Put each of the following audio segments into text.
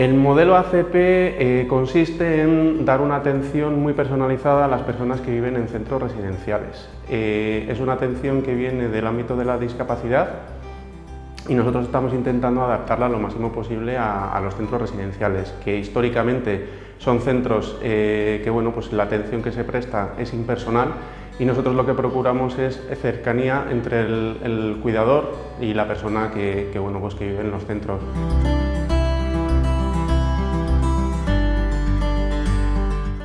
El modelo ACP eh, consiste en dar una atención muy personalizada a las personas que viven en centros residenciales. Eh, es una atención que viene del ámbito de la discapacidad y nosotros estamos intentando adaptarla lo máximo posible a, los centros residenciales, que históricamente son centros eh, que bueno, pues la atención que se presta es impersonal y nosotros lo que procuramos es cercanía entre el, cuidador y la persona que, bueno, pues que vive en los centros.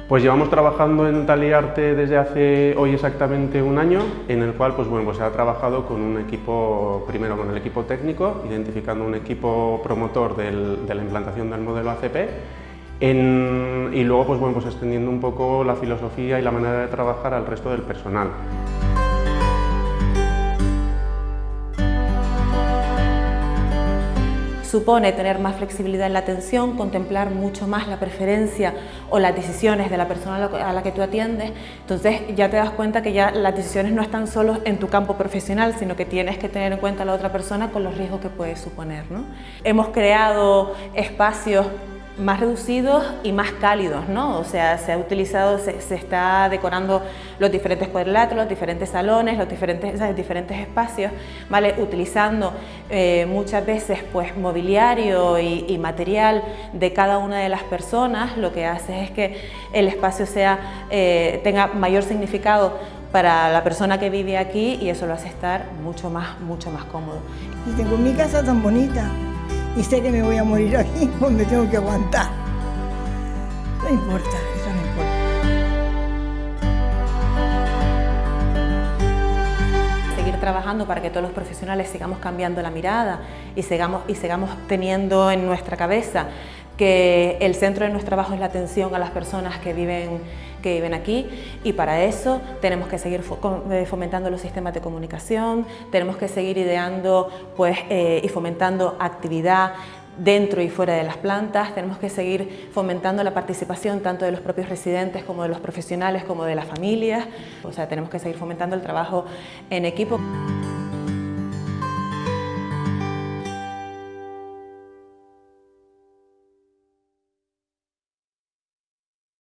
Pues llevamos trabajando en Taliarte desde hace hoy exactamente un año, en el cual pues bueno, pues se ha trabajado con un equipo, primero con el equipo técnico, identificando un equipo promotor de la implantación del modelo ACP, y luego pues bueno, pues extendiendo un poco la filosofía y la manera de trabajar al resto del personal. Supone tener más flexibilidad en la atención, contemplar mucho más la preferencia o las decisiones de la persona a la que tú atiendes, entonces ya te das cuenta que ya las decisiones no están solo en tu campo profesional, sino que tienes que tener en cuenta a la otra persona con los riesgos que puede suponer. Hemos creado espacios más reducidos y más cálidos, ¿no? O sea, se ha utilizado, se, está decorando los diferentes cuadriláteros, los diferentes salones, los diferentes, diferentes espacios, ¿vale? Utilizando eh, muchas veces pues mobiliario y, material de cada una de las personas, lo que hace es que el espacio sea, eh, tenga mayor significado para la persona que vive aquí y eso lo hace estar mucho más, mucho más cómodo. Y tengo mi casa tan bonita y sé que me voy a morir aquí, pues me tengo que aguantar. No importa, eso no importa. Seguir trabajando para que todos los profesionales sigamos cambiando la mirada y sigamos, y sigamos teniendo en nuestra cabeza que el centro de nuestro trabajo es la atención a las personas que viven, que viven aquí y para eso tenemos que seguir eh, fomentando los sistemas de comunicación, tenemos que seguir ideando pues, eh, y fomentando actividad dentro y fuera de las plantas, tenemos que seguir fomentando la participación tanto de los propios residentes como de los profesionales como de las familias, o sea, tenemos que seguir fomentando el trabajo en equipo.